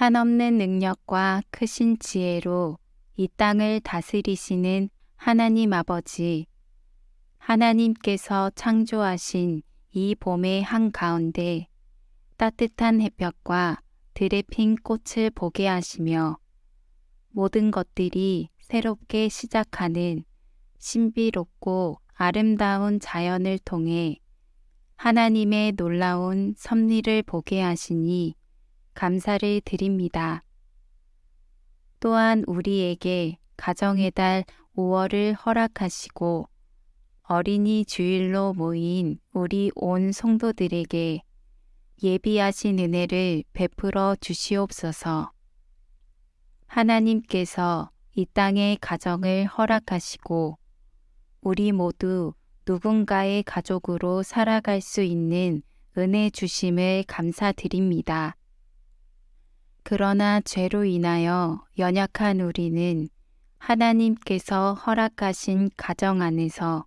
한없는 능력과 크신 지혜로 이 땅을 다스리시는 하나님 아버지, 하나님께서 창조하신 이 봄의 한가운데 따뜻한 햇볕과 들에 핀 꽃을 보게 하시며 모든 것들이 새롭게 시작하는 신비롭고 아름다운 자연을 통해 하나님의 놀라운 섭리를 보게 하시니 감사를 드립니다. 또한 우리에게 가정의 달 5월을 허락하시고 어린이 주일로 모인 우리 온 성도들에게 예비하신 은혜를 베풀어 주시옵소서. 하나님께서 이 땅의 가정을 허락하시고 우리 모두 누군가의 가족으로 살아갈 수 있는 은혜 주심을 감사드립니다. 그러나 죄로 인하여 연약한 우리는 하나님께서 허락하신 가정 안에서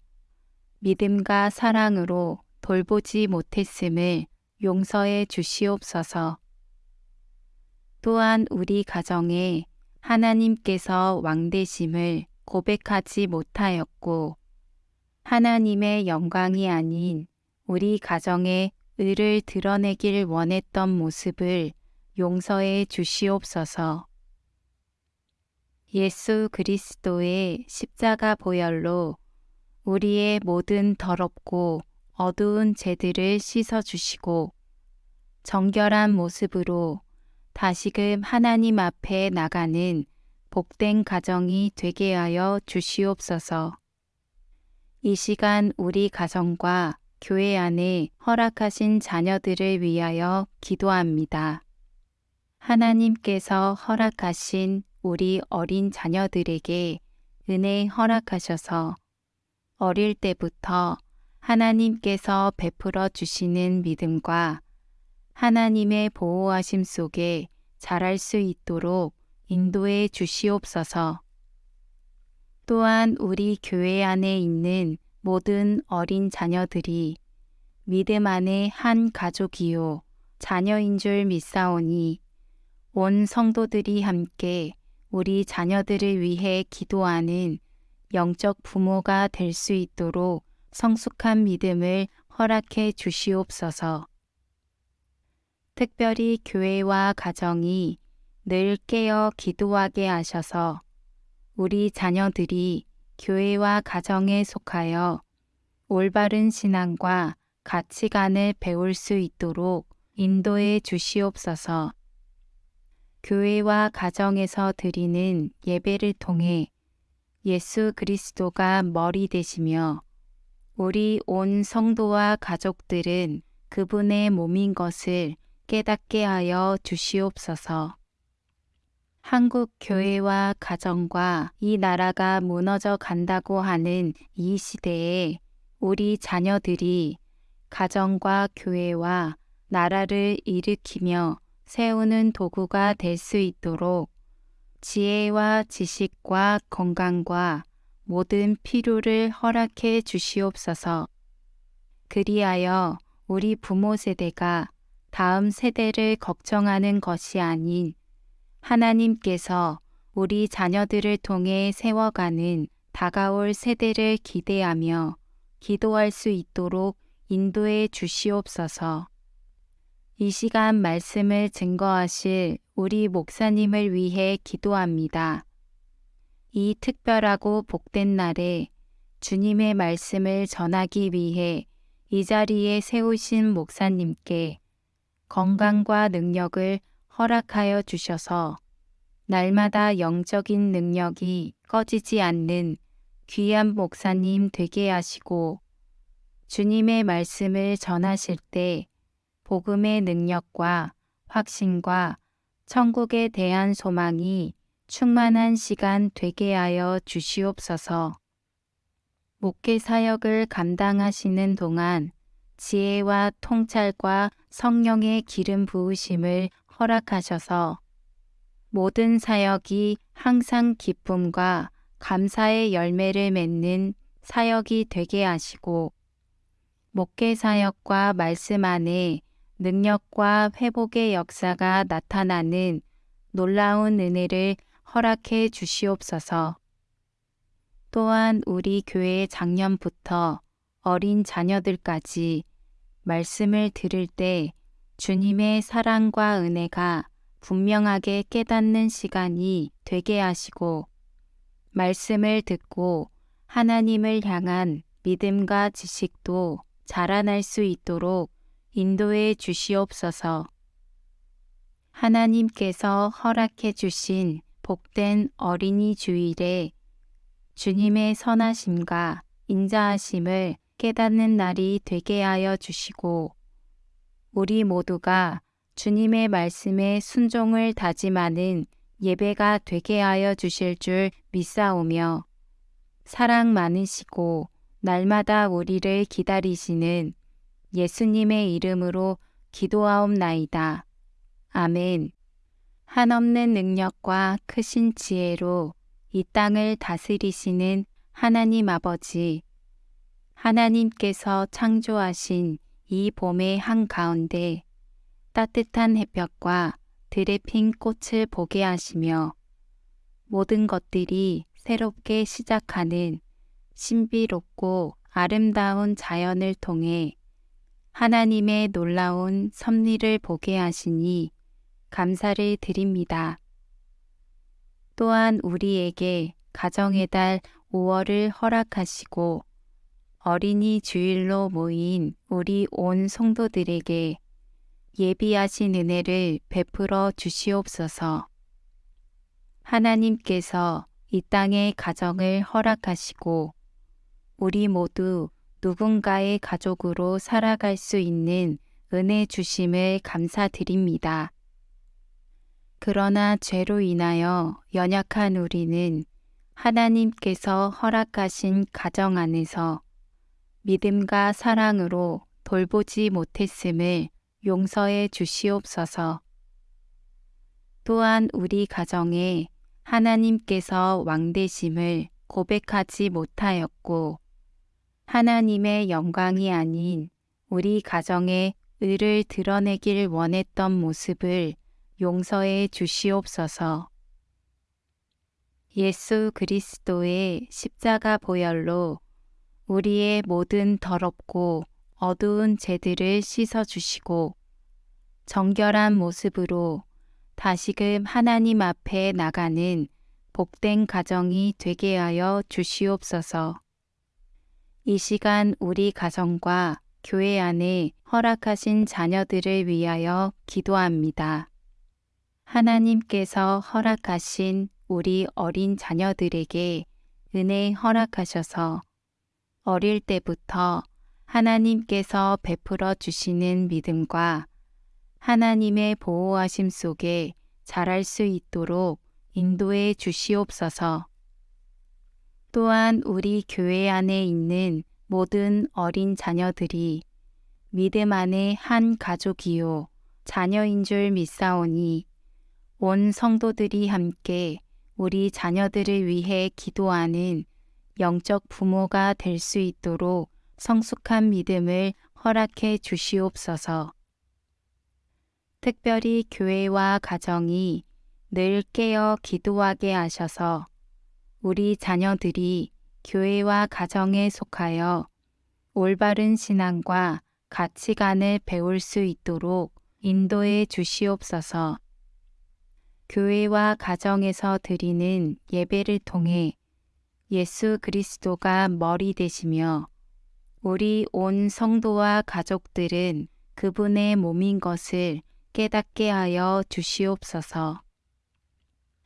믿음과 사랑으로 돌보지 못했음을 용서해 주시옵소서. 또한 우리 가정에 하나님께서 왕되심을 고백하지 못하였고 하나님의 영광이 아닌 우리 가정의 의를 드러내길 원했던 모습을 용서해 주시옵소서. 예수 그리스도의 십자가 보혈로 우리의 모든 더럽고 어두운 죄들을 씻어 주시고 정결한 모습으로 다시금 하나님 앞에 나가는 복된 가정이 되게 하여 주시옵소서. 이 시간 우리 가정과 교회 안에 허락하신 자녀들을 위하여 기도합니다. 하나님께서 허락하신 우리 어린 자녀들에게 은혜 허락하셔서 어릴 때부터 하나님께서 베풀어 주시는 믿음과 하나님의 보호하심 속에 자랄 수 있도록 인도해 주시옵소서. 또한 우리 교회 안에 있는 모든 어린 자녀들이 믿음 안에 한 가족이요 자녀인 줄 믿사오니 온 성도들이 함께 우리 자녀들을 위해 기도하는 영적 부모가 될 수 있도록 성숙한 믿음을 허락해 주시옵소서. 특별히 교회와 가정이 늘 깨어 기도하게 하셔서 우리 자녀들이 교회와 가정에 속하여 올바른 신앙과 가치관을 배울 수 있도록 인도해 주시옵소서. 교회와 가정에서 드리는 예배를 통해 예수 그리스도가 머리 되시며 우리 온 성도와 가족들은 그분의 몸인 것을 깨닫게 하여 주시옵소서. 한국 교회와 가정과 이 나라가 무너져 간다고 하는 이 시대에 우리 자녀들이 가정과 교회와 나라를 일으키며 세우는 도구가 될 수 있도록 지혜와 지식과 건강과 모든 필요를 허락해 주시옵소서. 그리하여 우리 부모 세대가 다음 세대를 걱정하는 것이 아닌 하나님께서 우리 자녀들을 통해 세워가는 다가올 세대를 기대하며 기도할 수 있도록 인도해 주시옵소서. 이 시간 말씀을 증거하실 우리 목사님을 위해 기도합니다. 이 특별하고 복된 날에 주님의 말씀을 전하기 위해 이 자리에 세우신 목사님께 건강과 능력을 허락하여 주셔서 날마다 영적인 능력이 꺼지지 않는 귀한 목사님 되게 하시고 주님의 말씀을 전하실 때 복음의 능력과 확신과 천국에 대한 소망이 충만한 시간 되게 하여 주시옵소서. 목회 사역을 감당하시는 동안 지혜와 통찰과 성령의 기름 부으심을 허락하셔서 모든 사역이 항상 기쁨과 감사의 열매를 맺는 사역이 되게 하시고 목회 사역과 말씀 안에 능력과 회복의 역사가 나타나는 놀라운 은혜를 허락해 주시옵소서. 또한 우리 교회 작년부터 어린 자녀들까지 말씀을 들을 때 주님의 사랑과 은혜가 분명하게 깨닫는 시간이 되게 하시고 말씀을 듣고 하나님을 향한 믿음과 지식도 자라날 수 있도록 인도해 주시옵소서. 하나님께서 허락해 주신 복된 어린이 주일에 주님의 선하심과 인자하심을 깨닫는 날이 되게 하여 주시고 우리 모두가 주님의 말씀에 순종을 다짐하는 예배가 되게 하여 주실 줄 믿사오며 사랑 많으시고 날마다 우리를 기다리시는 예수님의 이름으로 기도하옵나이다. 아멘. 한없는 능력과 크신 지혜로 이 땅을 다스리시는 하나님 아버지, 하나님께서 창조하신 이 봄의 한가운데 따뜻한 햇볕과 들에 핀 꽃을 보게 하시며 모든 것들이 새롭게 시작하는 신비롭고 아름다운 자연을 통해 하나님의 놀라운 섭리를 보게 하시니 감사를 드립니다. 또한 우리에게 가정의 달 5월을 허락하시고 어린이 주일로 모인 우리 온 성도들에게 예비하신 은혜를 베풀어 주시옵소서. 하나님께서 이 땅의 가정을 허락하시고 우리 모두 누군가의 가족으로 살아갈 수 있는 은혜 주심을 감사드립니다. 그러나 죄로 인하여 연약한 우리는 하나님께서 허락하신 가정 안에서 믿음과 사랑으로 돌보지 못했음을 용서해 주시옵소서. 또한 우리 가정에 하나님께서 왕되심을 고백하지 못하였고 하나님의 영광이 아닌 우리 가정의 의를 드러내길 원했던 모습을 용서해 주시옵소서. 예수 그리스도의 십자가 보혈로 우리의 모든 더럽고 어두운 죄들을 씻어 주시고 정결한 모습으로 다시금 하나님 앞에 나가는 복된 가정이 되게 하여 주시옵소서. 이 시간 우리 가정과 교회 안에 허락하신 자녀들을 위하여 기도합니다. 하나님께서 허락하신 우리 어린 자녀들에게 은혜 허락하셔서 어릴 때부터 하나님께서 베풀어 주시는 믿음과 하나님의 보호하심 속에 자랄 수 있도록 인도해 주시옵소서. 또한 우리 교회 안에 있는 모든 어린 자녀들이 믿음 안에 한 가족이요 자녀인 줄 믿사오니 온 성도들이 함께 우리 자녀들을 위해 기도하는 영적 부모가 될 수 있도록 성숙한 믿음을 허락해 주시옵소서. 특별히 교회와 가정이 늘 깨어 기도하게 하셔서 우리 자녀들이 교회와 가정에 속하여 올바른 신앙과 가치관을 배울 수 있도록 인도해 주시옵소서. 교회와 가정에서 드리는 예배를 통해 예수 그리스도가 머리 되시며 우리 온 성도와 가족들은 그분의 몸인 것을 깨닫게 하여 주시옵소서.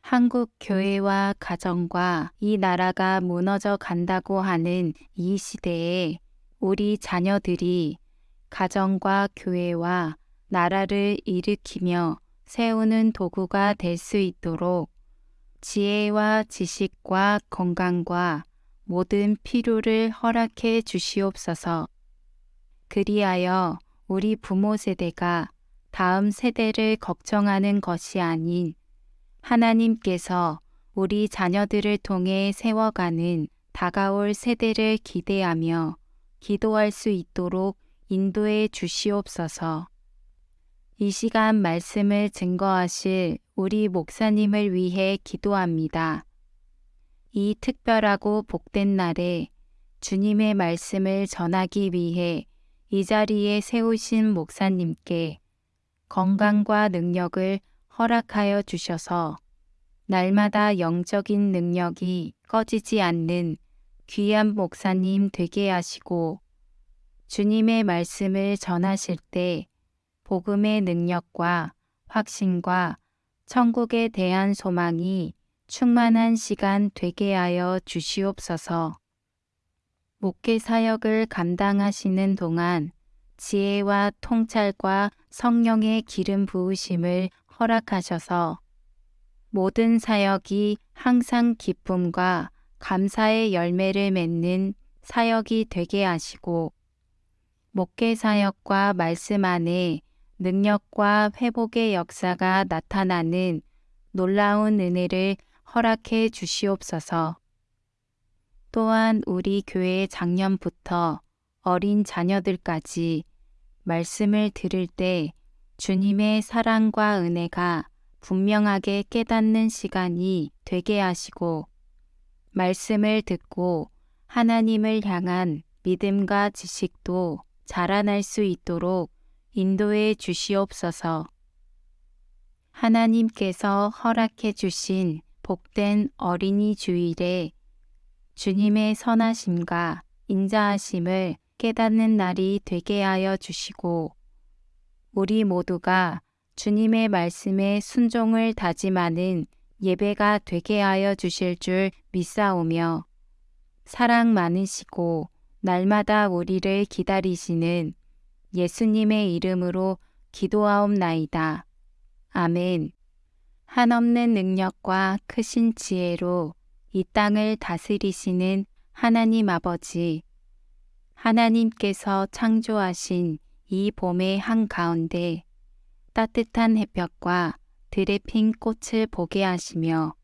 한국 교회와 가정과 이 나라가 무너져 간다고 하는 이 시대에 우리 자녀들이 가정과 교회와 나라를 일으키며 세우는 도구가 될 수 있도록 지혜와 지식과 건강과 모든 필요를 허락해 주시옵소서. 그리하여 우리 부모 세대가 다음 세대를 걱정하는 것이 아닌 하나님께서 우리 자녀들을 통해 세워가는 다가올 세대를 기대하며 기도할 수 있도록 인도해 주시옵소서. 이 시간 말씀을 증거하실 우리 목사님을 위해 기도합니다. 이 특별하고 복된 날에 주님의 말씀을 전하기 위해 이 자리에 세우신 목사님께 건강과 능력을 허락하여 주셔서 날마다 영적인 능력이 꺼지지 않는 귀한 목사님 되게 하시고 주님의 말씀을 전하실 때 복음의 능력과 확신과 천국에 대한 소망이 충만한 시간 되게 하여 주시옵소서. 목회 사역을 감당하시는 동안 지혜와 통찰과 성령의 기름 부으심을 허락하셔서 모든 사역이 항상 기쁨과 감사의 열매를 맺는 사역이 되게 하시고 목회 사역과 말씀 안에 능력과 회복의 역사가 나타나는 놀라운 은혜를 허락해 주시옵소서. 또한 우리 교회 작년부터 어린 자녀들까지 말씀을 들을 때 주님의 사랑과 은혜가 분명하게 깨닫는 시간이 되게 하시고 말씀을 듣고 하나님을 향한 믿음과 지식도 자라날 수 있도록 인도해 주시옵소서. 하나님께서 허락해 주신 복된 어린이 주일에 주님의 선하심과 인자하심을 깨닫는 날이 되게 하여 주시고 우리 모두가 주님의 말씀에 순종을 다짐하는 예배가 되게 하여 주실 줄 믿사오며 사랑 많으시고 날마다 우리를 기다리시는 예수님의 이름으로 기도하옵나이다. 아멘. 한없는 능력과 크신 지혜로 이 땅을 다스리시는 하나님 아버지, 하나님께서 창조하신 이 봄의 한가운데 따뜻한 햇볕과 들에 핀 꽃을 보게 하시며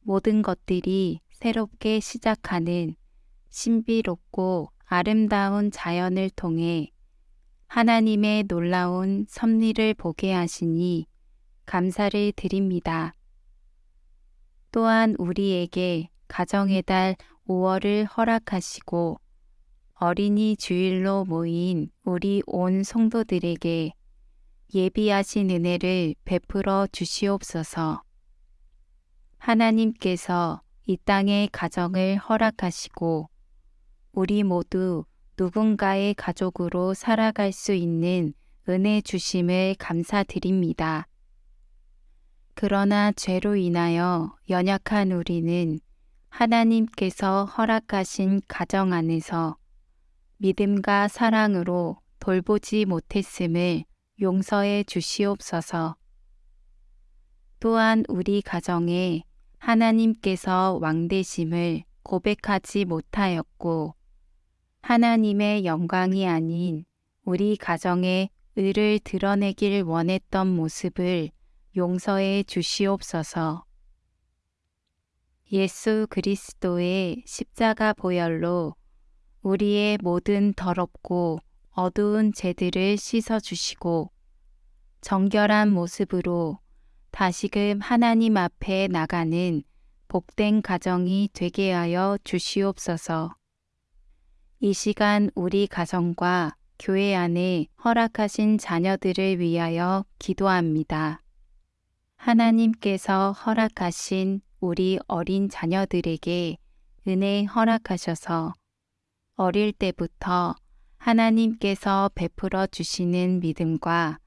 모든 것들이 새롭게 시작하는 신비롭고 아름다운 자연을 통해 하나님의 놀라운 섭리를 보게 하시니 감사를 드립니다. 또한 우리에게 가정의 달 5월을 허락하시고 어린이 주일로 모인 우리 온 성도들에게 예비하신 은혜를 베풀어 주시옵소서. 하나님께서 이 땅의 가정을 허락하시고 우리 모두 누군가의 가족으로 살아갈 수 있는 은혜 주심을 감사드립니다. 그러나 죄로 인하여 연약한 우리는 하나님께서 허락하신 가정 안에서 믿음과 사랑으로 돌보지 못했음을 용서해 주시옵소서. 또한 우리 가정에 하나님께서 왕되심을 고백하지 못하였고 하나님의 영광이 아닌 우리 가정의 의를 드러내길 원했던 모습을 용서해 주시옵소서. 예수 그리스도의 십자가 보혈로 우리의 모든 더럽고 어두운 죄들을 씻어 주시고 정결한 모습으로 다시금 하나님 앞에 나가는 복된 가정이 되게 하여 주시옵소서. 이 시간 우리 가정과 교회 안에 허락하신 자녀들을 위하여 기도합니다. 하나님께서 허락하신 우리 어린 자녀들에게 은혜 허락하셔서 어릴 때부터 하나님께서 베풀어 주시는 믿음과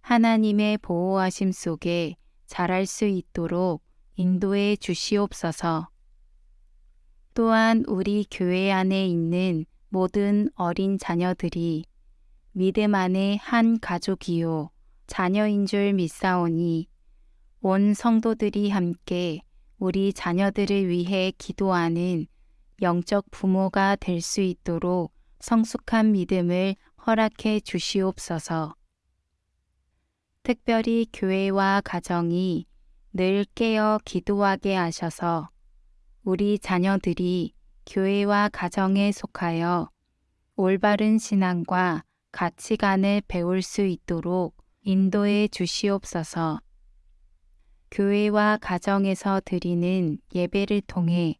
하나님의 보호하심 속에 자랄 수 있도록 인도해 주시옵소서. 또한 우리 교회 안에 있는 모든 어린 자녀들이 믿음 안에 한 가족이요 자녀인 줄 믿사오니 온 성도들이 함께 우리 자녀들을 위해 기도하는 영적 부모가 될 수 있도록 성숙한 믿음을 허락해 주시옵소서. 특별히 교회와 가정이 늘 깨어 기도하게 하셔서 우리 자녀들이 교회와 가정에 속하여 올바른 신앙과 가치관을 배울 수 있도록 인도해 주시옵소서. 교회와 가정에서 드리는 예배를 통해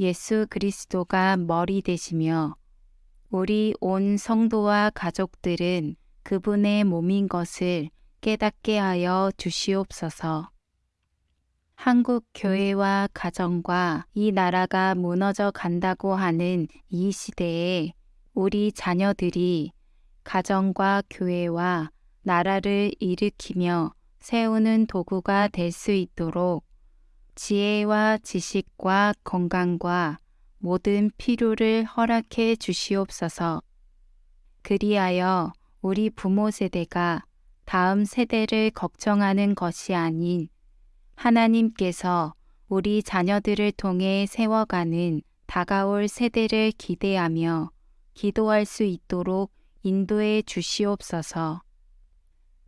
예수 그리스도가 머리 되시며 우리 온 성도와 가족들은 그분의 몸인 것을 깨닫게 하여 주시옵소서. 한국 교회와 가정과 이 나라가 무너져 간다고 하는 이 시대에 우리 자녀들이 가정과 교회와 나라를 일으키며 세우는 도구가 될 수 있도록 지혜와 지식과 건강과 모든 필요를 허락해 주시옵소서. 그리하여 우리 부모 세대가 다음 세대를 걱정하는 것이 아닌 하나님께서 우리 자녀들을 통해 세워가는 다가올 세대를 기대하며 기도할 수 있도록 인도해 주시옵소서.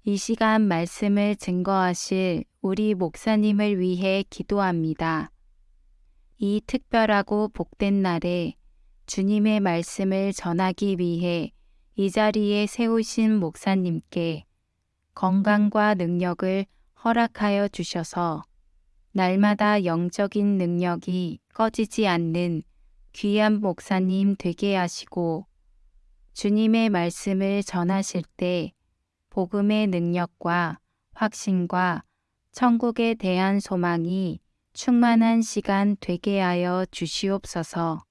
이 시간 말씀을 증거하실 우리 목사님을 위해 기도합니다. 이 특별하고 복된 날에 주님의 말씀을 전하기 위해 이 자리에 세우신 목사님께 건강과 능력을 허락하여 주셔서 날마다 영적인 능력이 꺼지지 않는 귀한 목사님 되게 하시고 주님의 말씀을 전하실 때 복음의 능력과 확신과 천국에 대한 소망이 충만한 시간 되게 하여 주시옵소서.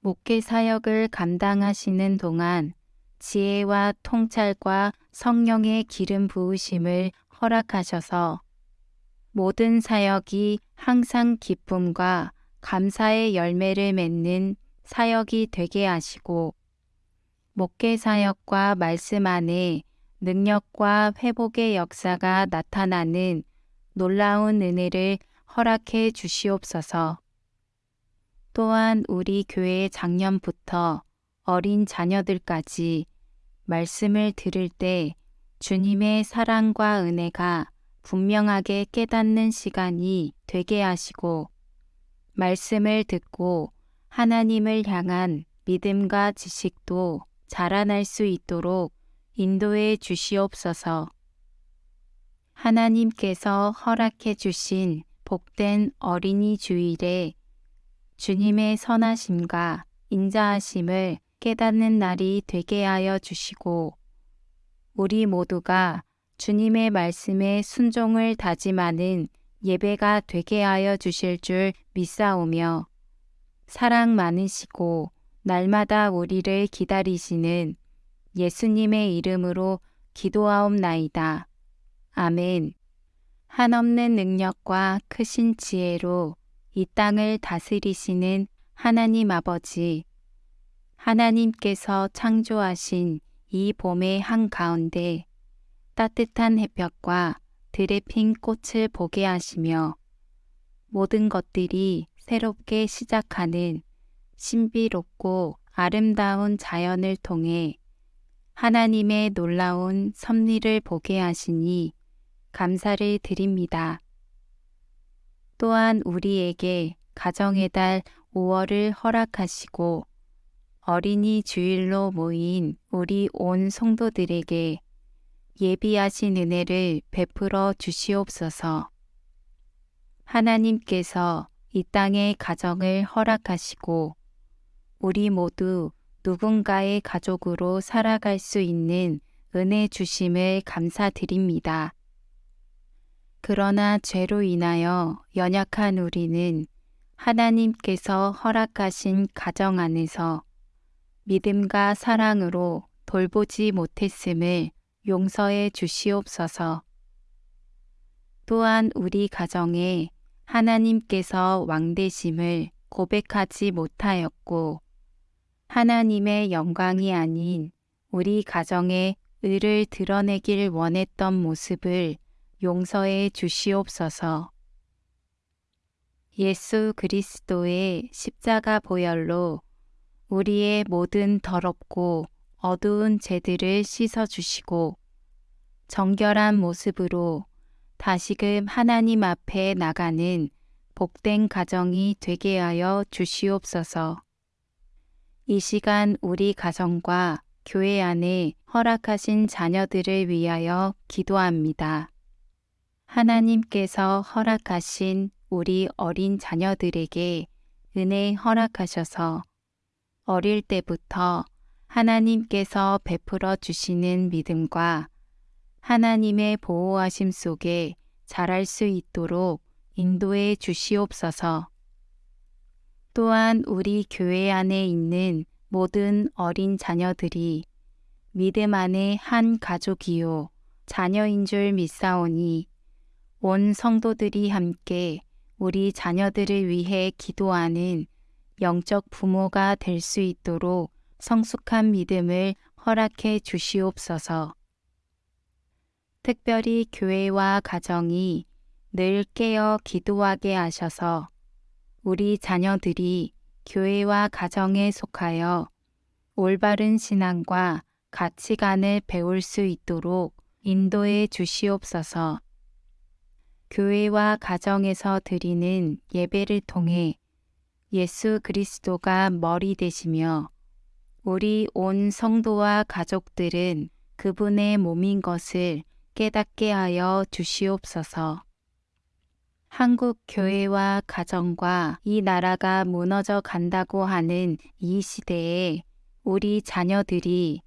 목회 사역을 감당하시는 동안 지혜와 통찰과 성령의 기름 부으심을 허락하셔서 모든 사역이 항상 기쁨과 감사의 열매를 맺는 사역이 되게 하시고 목회 사역과 말씀 안에 능력과 회복의 역사가 나타나는 놀라운 은혜를 허락해 주시옵소서. 또한 우리 교회 작년부터 어린 자녀들까지 말씀을 들을 때 주님의 사랑과 은혜가 분명하게 깨닫는 시간이 되게 하시고 말씀을 듣고 하나님을 향한 믿음과 지식도 자라날 수 있도록 인도해 주시옵소서. 하나님께서 허락해 주신 복된 어린이 주일에 주님의 선하심과 인자하심을 깨닫는 날이 되게 하여 주시고 우리 모두가 주님의 말씀에 순종을 다짐하는 예배가 되게 하여 주실 줄 믿사오며 사랑 많으시고 날마다 우리를 기다리시는 예수님의 이름으로 기도하옵나이다. 아멘. 한없는 능력과 크신 지혜로 이 땅을 다스리시는 하나님 아버지, 하나님께서 창조하신 이 봄의 한가운데 따뜻한 햇볕과 들에 핀 꽃을 보게 하시며 모든 것들이 새롭게 시작하는 신비롭고 아름다운 자연을 통해 하나님의 놀라운 섭리를 보게 하시니 감사를 드립니다. 또한 우리에게 가정의 달 5월을 허락하시고 어린이 주일로 모인 우리 온 성도들에게 예비하신 은혜를 베풀어 주시옵소서. 하나님께서 이 땅의 가정을 허락하시고 우리 모두 누군가의 가족으로 살아갈 수 있는 은혜 주심을 감사드립니다. 그러나 죄로 인하여 연약한 우리는 하나님께서 허락하신 가정 안에서 믿음과 사랑으로 돌보지 못했음을 용서해 주시옵소서. 또한 우리 가정에 하나님께서 왕되심을 고백하지 못하였고 하나님의 영광이 아닌 우리 가정의 의를 드러내길 원했던 모습을 용서해 주시옵소서. 예수 그리스도의 십자가 보혈로 우리의 모든 더럽고 어두운 죄들을 씻어 주시고 정결한 모습으로 다시금 하나님 앞에 나가는 복된 가정이 되게 하여 주시옵소서. 이 시간 우리 가정과 교회 안에 허락하신 자녀들을 위하여 기도합니다. 하나님께서 허락하신 우리 어린 자녀들에게 은혜 허락하셔서 어릴 때부터 하나님께서 베풀어 주시는 믿음과 하나님의 보호하심 속에 자랄 수 있도록 인도해 주시옵소서. 또한 우리 교회 안에 있는 모든 어린 자녀들이 믿음 안에 한 가족이요 자녀인 줄 믿사오니 온 성도들이 함께 우리 자녀들을 위해 기도하는 영적 부모가 될 수 있도록 성숙한 믿음을 허락해 주시옵소서. 특별히 교회와 가정이 늘 깨어 기도하게 하셔서 우리 자녀들이 교회와 가정에 속하여 올바른 신앙과 가치관을 배울 수 있도록 인도해 주시옵소서. 교회와 가정에서 드리는 예배를 통해 예수 그리스도가 머리 되시며 우리 온 성도와 가족들은 그분의 몸인 것을 깨닫게 하여 주시옵소서. 한국 교회와 가정과 이 나라가 무너져 간다고 하는 이 시대에 우리 자녀들이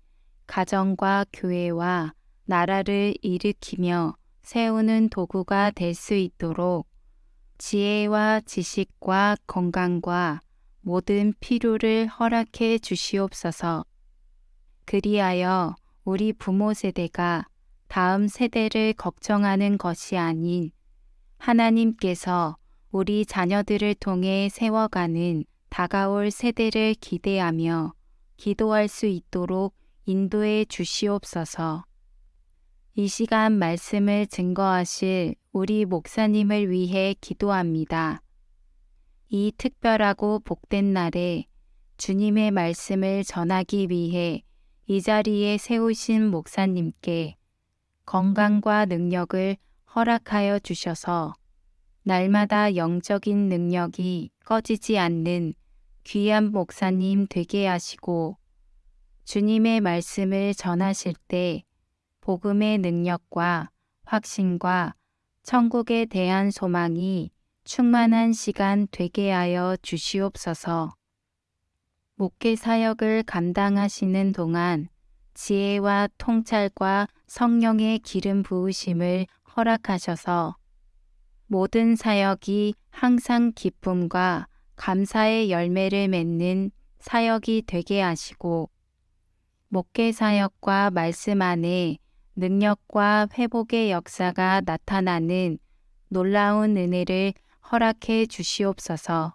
가정과 교회와 나라를 일으키며 세우는 도구가 될 수 있도록 지혜와 지식과 건강과 모든 필요를 허락해 주시옵소서. 그리하여 우리 부모 세대가 다음 세대를 걱정하는 것이 아닌 하나님께서 우리 자녀들을 통해 세워가는 다가올 세대를 기대하며 기도할 수 있도록 인도해 주시옵소서. 이 시간 말씀을 증거하실 우리 목사님을 위해 기도합니다. 이 특별하고 복된 날에 주님의 말씀을 전하기 위해 이 자리에 세우신 목사님께 건강과 능력을 허락하여 주셔서 날마다 영적인 능력이 꺼지지 않는 귀한 목사님 되게 하시고 주님의 말씀을 전하실 때 복음의 능력과 확신과 천국에 대한 소망이 충만한 시간 되게 하여 주시옵소서. 목회 사역을 감당하시는 동안 지혜와 통찰과 성령의 기름 부으심을 허락하셔서 모든 사역이 항상 기쁨과 감사의 열매를 맺는 사역이 되게 하시고 목회 사역과 말씀 안에 능력과 회복의 역사가 나타나는 놀라운 은혜를 허락해 주시옵소서.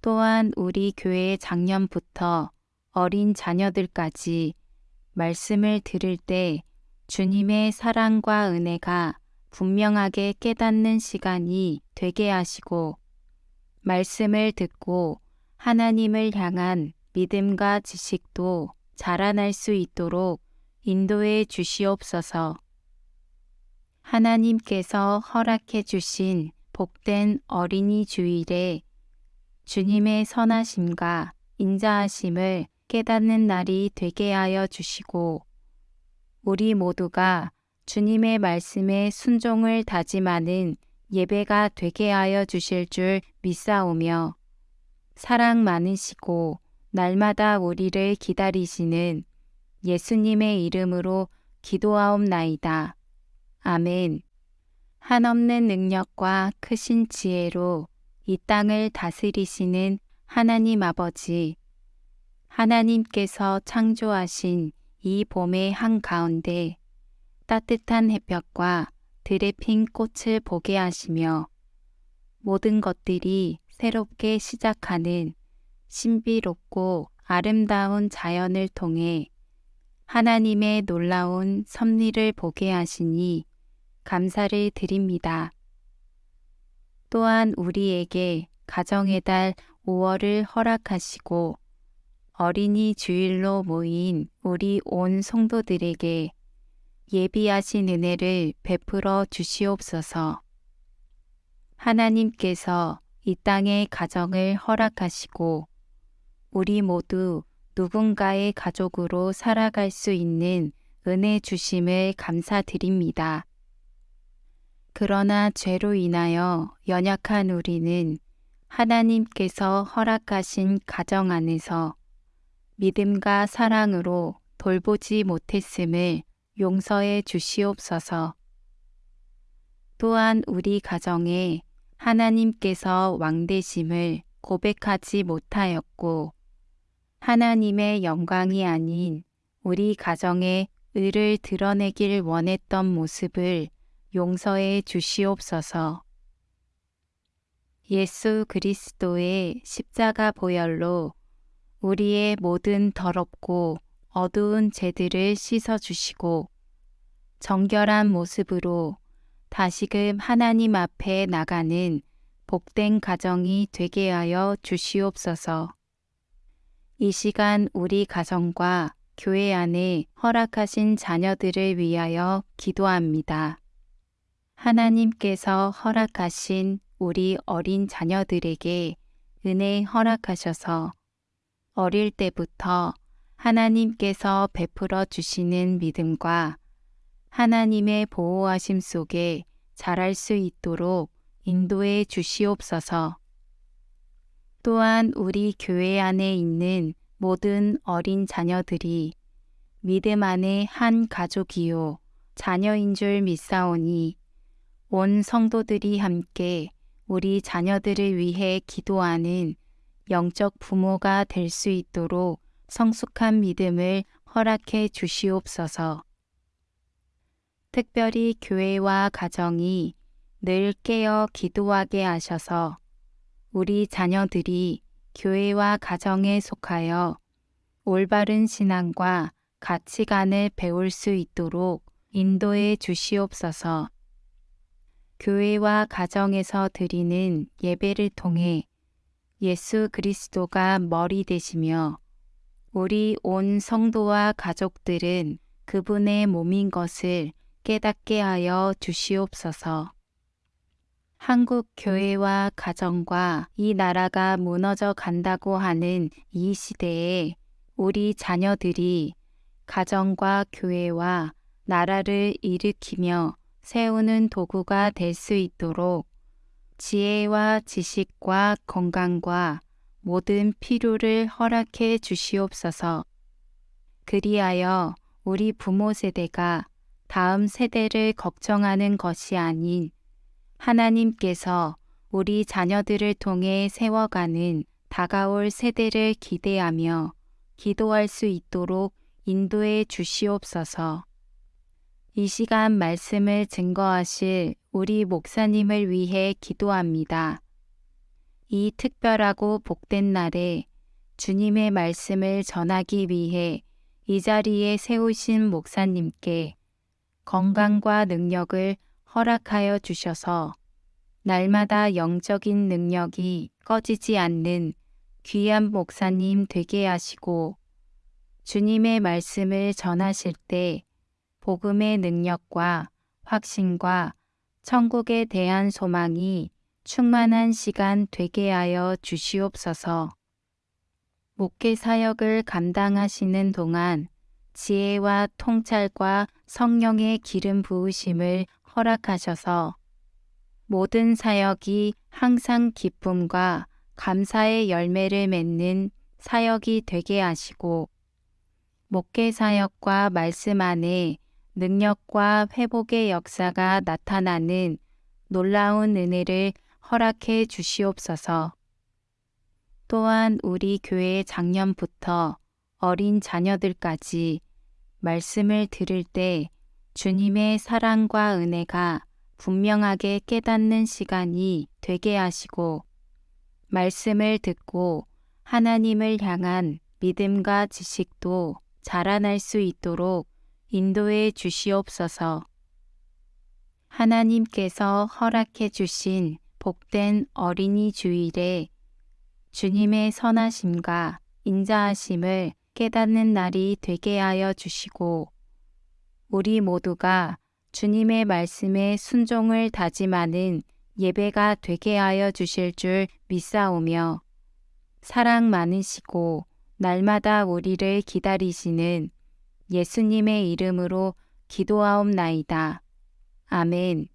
또한 우리 교회 작년부터 어린 자녀들까지 말씀을 들을 때 주님의 사랑과 은혜가 분명하게 깨닫는 시간이 되게 하시고 말씀을 듣고 하나님을 향한 믿음과 지식도 자라날 수 있도록 인도해 주시옵소서. 하나님께서 허락해 주신 복된 어린이 주일에 주님의 선하심과 인자하심을 깨닫는 날이 되게 하여 주시고 우리 모두가 주님의 말씀에 순종을 다짐하는 예배가 되게 하여 주실 줄 믿사오며 사랑 많으시고 날마다 우리를 기다리시는 예수님의 이름으로 기도하옵나이다. 아멘. 한없는 능력과 크신 지혜로 이 땅을 다스리시는 하나님 아버지, 하나님께서 창조하신 이 봄의 한가운데 따뜻한 햇볕과 들에 핀 꽃을 보게 하시며 모든 것들이 새롭게 시작하는 신비롭고 아름다운 자연을 통해 하나님의 놀라운 섭리를 보게 하시니 감사를 드립니다. 또한 우리에게 가정의 달 5월을 허락하시고 어린이 주일로 모인 우리 온 성도들에게 예비하신 은혜를 베풀어 주시옵소서. 하나님께서 이 땅의 가정을 허락하시고 우리 모두 누군가의 가족으로 살아갈 수 있는 은혜 주심을 감사드립니다. 그러나 죄로 인하여 연약한 우리는 하나님께서 허락하신 가정 안에서 믿음과 사랑으로 돌보지 못했음을 용서해 주시옵소서. 또한 우리 가정에 하나님께서 왕되심을 고백하지 못하였고 하나님의 영광이 아닌 우리 가정의 의를 드러내길 원했던 모습을 용서해 주시옵소서. 예수 그리스도의 십자가 보혈로 우리의 모든 더럽고 어두운 죄들을 씻어 주시고 정결한 모습으로 다시금 하나님 앞에 나가는 복된 가정이 되게 하여 주시옵소서. 이 시간 우리 가정과 교회 안에 허락하신 자녀들을 위하여 기도합니다. 하나님께서 허락하신 우리 어린 자녀들에게 은혜 허락하셔서 어릴 때부터 하나님께서 베풀어 주시는 믿음과 하나님의 보호하심 속에 자랄 수 있도록 인도해 주시옵소서. 또한 우리 교회 안에 있는 모든 어린 자녀들이 믿음 안에 한 가족이요 자녀인 줄 믿사오니 온 성도들이 함께 우리 자녀들을 위해 기도하는 영적 부모가 될 수 있도록 성숙한 믿음을 허락해 주시옵소서. 특별히 교회와 가정이 늘 깨어 기도하게 하셔서 우리 자녀들이 교회와 가정에 속하여 올바른 신앙과 가치관을 배울 수 있도록 인도해 주시옵소서. 교회와 가정에서 드리는 예배를 통해 예수 그리스도가 머리 되시며 우리 온 성도와 가족들은 그분의 몸인 것을 깨닫게 하여 주시옵소서. 한국 교회와 가정과 이 나라가 무너져 간다고 하는 이 시대에 우리 자녀들이 가정과 교회와 나라를 일으키며 세우는 도구가 될 수 있도록 지혜와 지식과 건강과 모든 필요를 허락해 주시옵소서. 그리하여 우리 부모 세대가 다음 세대를 걱정하는 것이 아닌 하나님께서 우리 자녀들을 통해 세워가는 다가올 세대를 기대하며 기도할 수 있도록 인도해 주시옵소서. 이 시간 말씀을 증거하실 우리 목사님을 위해 기도합니다. 이 특별하고 복된 날에 주님의 말씀을 전하기 위해 이 자리에 세우신 목사님께 건강과 능력을 허락하여 주셔서 날마다 영적인 능력이 꺼지지 않는 귀한 목사님 되게 하시고 주님의 말씀을 전하실 때 복음의 능력과 확신과 천국에 대한 소망이 충만한 시간 되게 하여 주시옵소서. 목회 사역을 감당하시는 동안 지혜와 통찰과 성령의 기름 부으심을 허락하셔서 모든 사역이 항상 기쁨과 감사의 열매를 맺는 사역이 되게 하시고 목회 사역과 말씀 안에 능력과 회복의 역사가 나타나는 놀라운 은혜를 허락해 주시옵소서. 또한 우리 교회 작년부터 어린 자녀들까지 말씀을 들을 때 주님의 사랑과 은혜가 분명하게 깨닫는 시간이 되게 하시고 말씀을 듣고 하나님을 향한 믿음과 지식도 자라날 수 있도록 인도해 주시옵소서. 하나님께서 허락해 주신 복된 어린이 주일에 주님의 선하심과 인자하심을 깨닫는 날이 되게 하여 주시고 우리 모두가 주님의 말씀에 순종을 다짐하는 예배가 되게 하여 주실 줄 믿사오며 사랑 많으시고 날마다 우리를 기다리시는 예수님의 이름으로 기도하옵나이다. 아멘.